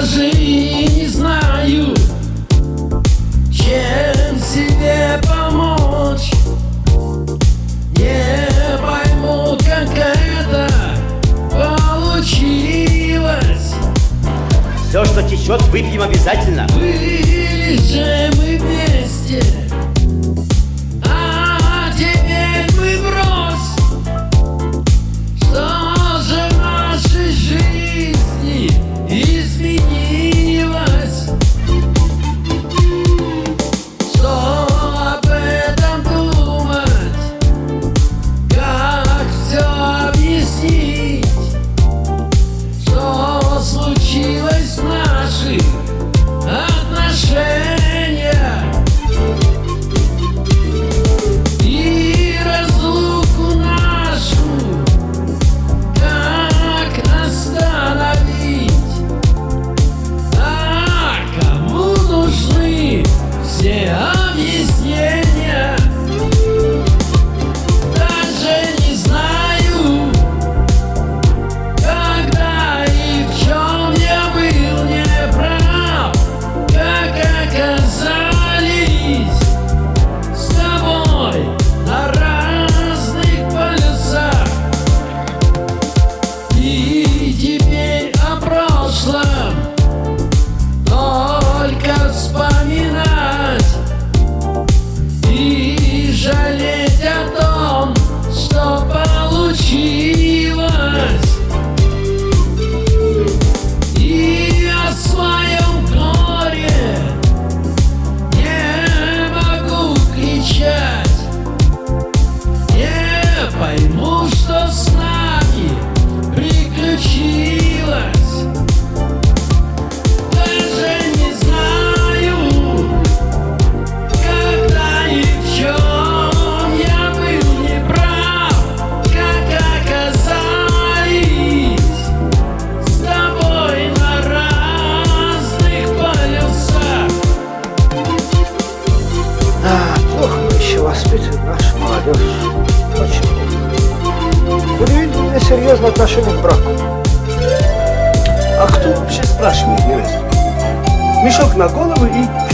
даже не знаю, чем себе помочь. Не пойму, как это получилось. Все, что течет, выпьем обязательно. Были же мы вместе. воспитывает наша молодежь очень плохо. Удивительно серьезное отношение к браку. А кто вообще спрашивает невесту? Мешок на голову и